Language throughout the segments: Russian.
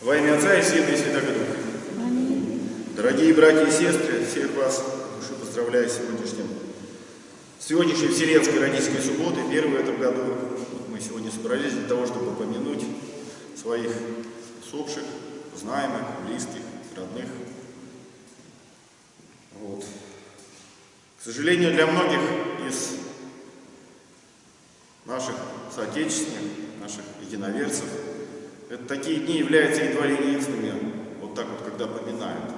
Во имя Отца и Сына и Святого Духа. Дорогие братья и сестры, всех вас души поздравляю с сегодняшним, сегодняшней Вселенской родительской субботы, первой в этом году. Вот мы сегодня собрались для того, чтобы помянуть своих усопших, знаемых, близких, родных. Вот. К сожалению, для многих из наших соотечественников, наших единоверцев, это такие дни являются едва ли единственными, вот так вот, когда поминают.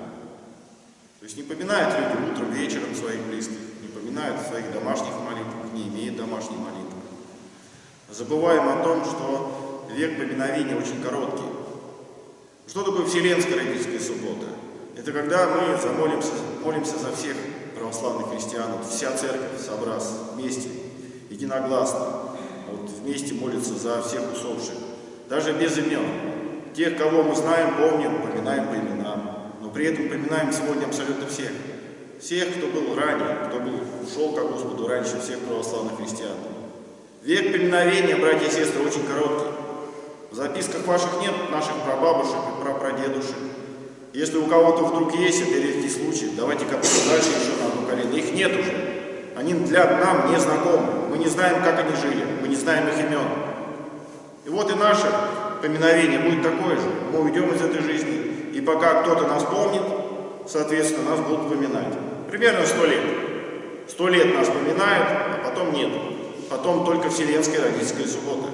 То есть не поминают люди утром, вечером своих близких, не поминают своих домашних молитвах, не имеют домашней молитвы. Забываем о том, что век поминовения очень короткий. Что такое Вселенская родительская суббота? Это когда мы замолимся, молимся за всех православных христиан, вот вся церковь, собрас, вместе, единогласно, вот вместе молится за всех усопших, даже без имен. Тех, кого мы знаем, помним, поминаем по именам, но при этом поминаем сегодня абсолютно всех. Всех, кто был ранее, кто был, ушел к Господу раньше всех православных христиан. Век поминовения, братья и сестры, очень короткий. В записках ваших нет наших прабабушек и прапрадедушек. Если у кого-то вдруг есть это редкий случай, давайте копнем дальше еще на одно колено. Их нет уже. Они для нам не знакомы. Мы не знаем, как они жили. Мы не знаем их имен. И вот и наше поминовение будет такое же. Мы уйдем из этой жизни. И пока кто-то нас помнит, соответственно, нас будут поминать. Примерно сто лет. Сто лет нас поминают, а потом нет. Потом только Вселенская родительская суббота.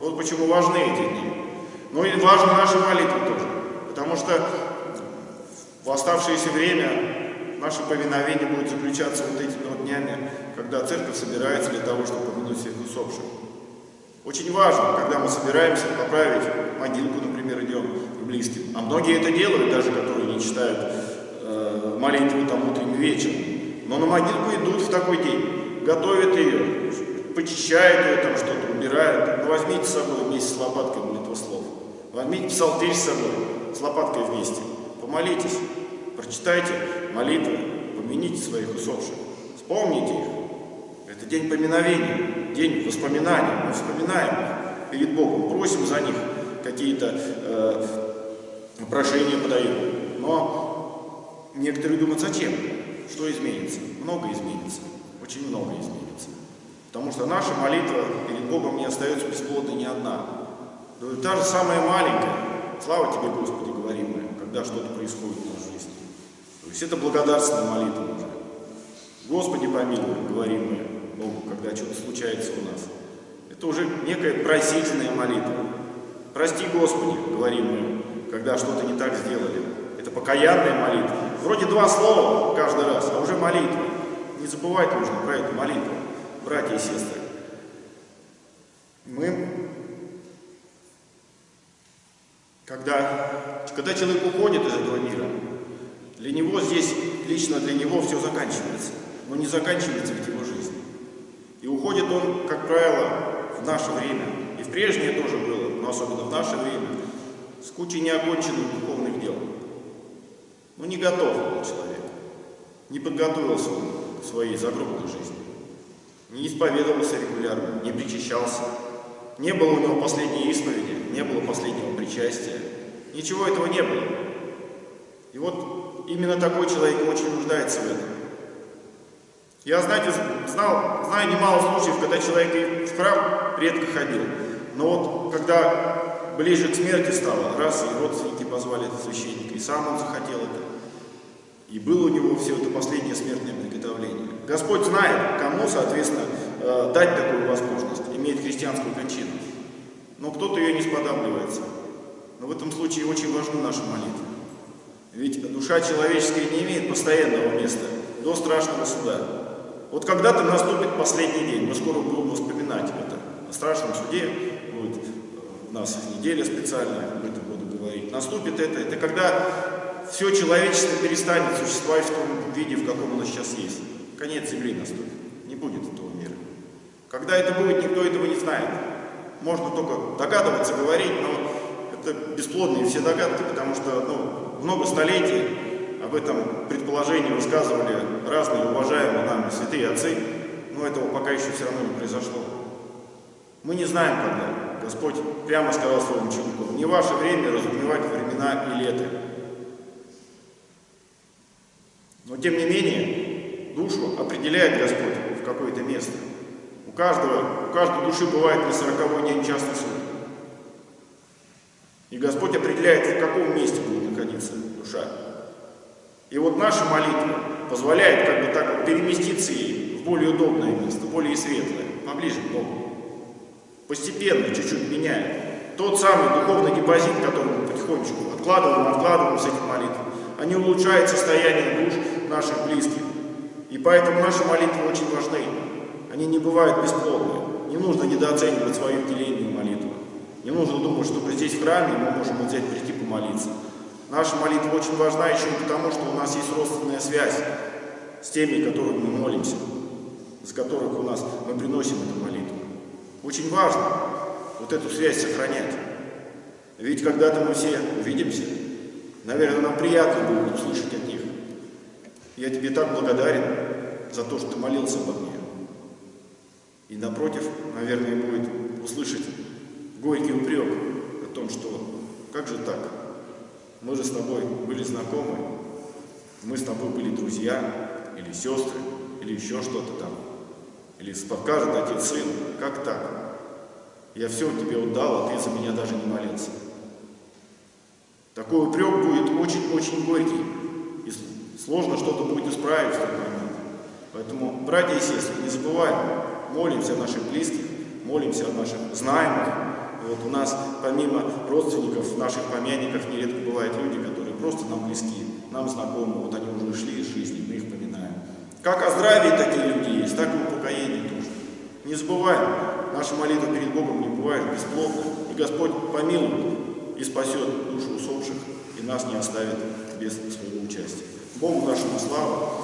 Вот почему важны эти дни. Ну и важны наши молитвы тоже. Потому что в оставшееся время наше повиновение будет заключаться вот этими вот днями, когда церковь собирается для того, чтобы помянуть всех усопших. Очень важно, когда мы собираемся поправить могилку, например, идем к близким. А многие это делают, даже которые не читают э, молитву там утренним вечером. Но на могилку идут в такой день, готовят ее, почищают ее, там что-то убирают. Ну, возьмите с собой вместе с лопаткой молитвослов. Возьмите псалтырь с собой, с лопаткой вместе. Помолитесь, прочитайте молитвы, помяните своих усопших, вспомните их. Это день поминовения, день воспоминаний. Мы вспоминаем перед Богом, просим за них какие-то э, прошения подаем. Но некоторые думают, зачем? Что изменится? Много изменится, очень много изменится. Потому что наша молитва перед Богом не остается бесплодной ни одна. Та же самая маленькая. Слава Тебе, Господи, говорим мы, когда что-то происходит в нашей жизни. То есть это благодарственная молитва уже. Господи, помилуй, говорим мы когда что-то случается у нас. Это уже некая просительная молитва. Прости, Господи, говорим мы, когда что-то не так сделали. Это покаянная молитва. Вроде два слова каждый раз, а уже молитва. Не забывать нужно про эту молитву, братья и сестры. Мы, когда, когда человек уходит из этого мира, для него здесь, лично для него все заканчивается. Но не заканчивается ведь его жизнь. И уходит он, как правило, в наше время. И в прежнее тоже было, но особенно в наше время, с кучей неоконченных духовных дел. Ну, не готов был человек. Не подготовился он к своей загробной жизни. Не исповедовался регулярно, не причащался. Не было у него последней исповеди, не было последнего причастия. Ничего этого не было. И вот именно такой человек очень нуждается в этом. Я, знаете, знал, знаю немало случаев, когда человек и в храм редко ходил. Но вот когда ближе к смерти стало, раз и родственники позвали священника, и сам он захотел это. И было у него все это последнее смертное приготовление. Господь знает, кому, соответственно, э, дать такую возможность, иметь христианскую кончину. Но кто-то ее не сподабливается. Но в этом случае очень важны наши молитвы. Ведь душа человеческая не имеет постоянного места до страшного суда. Вот когда-то наступит последний день, мы скоро будем вспоминать это. О страшном суде будет э, у нас неделя специальная, об этом буду говорить. Наступит это, это когда все человечество перестанет существовать в том виде, в каком оно сейчас есть. Конец Земли наступит, не будет этого мира. Когда это будет, никто этого не знает. Можно только догадываться, говорить, но это бесплодные все догадки, потому что ну, много столетий об этом предположении высказывали разные уважаемые нами святые отцы, но этого пока еще все равно не произошло. Мы не знаем, когда. Господь прямо сказал своему ученику, Не ваше время разумевать времена и лета. Но тем не менее, душу определяет Господь в какое-то место. У каждого, у каждой души бывает не сороковой день частный суд. И Господь определяет, в каком месте будет находиться душа. И вот наша молитва позволяет как бы так переместиться ей в более удобное место, более светлое, поближе к Богу. Постепенно, чуть-чуть меняет. Тот самый духовный депозит, который мы потихонечку откладываем, откладываем с этих молитв, они улучшают состояние душ наших близких. И поэтому наши молитвы очень важны. Они не бывают бесплодны. Не нужно недооценивать свою деление молитву. Не нужно думать, что здесь в храме мы можем взять прийти помолиться. Наша молитва очень важна еще и потому, что у нас есть родственная связь с теми, которых мы молимся, с которых у нас мы приносим эту молитву. Очень важно вот эту связь сохранять. Ведь когда-то мы все увидимся, наверное, нам приятно будет услышать от них. Я тебе так благодарен за то, что ты молился обо мне. И напротив, наверное, будет услышать горький упрек о том, что как же так? Мы же с тобой были знакомы, мы с тобой были друзья, или сестры, или еще что-то там. Или подкажет отец сын, как так? Я все тебе отдал, а ты за меня даже не молился. Такой упрек будет очень-очень горький. И сложно что-то будет исправить в тот момент. Поэтому, братья и сестры, не забываем, молимся о наших близких, молимся о наших знаемых, вот у нас помимо родственников, наших помянниках нередко бывают люди, которые просто нам близки, нам знакомы, вот они уже ушли из жизни, мы их поминаем. Как о здравии такие люди есть, так и в упокоении тоже. Не забываем, наша молитва перед Богом не бывает бесплодна, и Господь помилует и спасет душу усопших, и нас не оставит без своего участия. Богу нашему славу!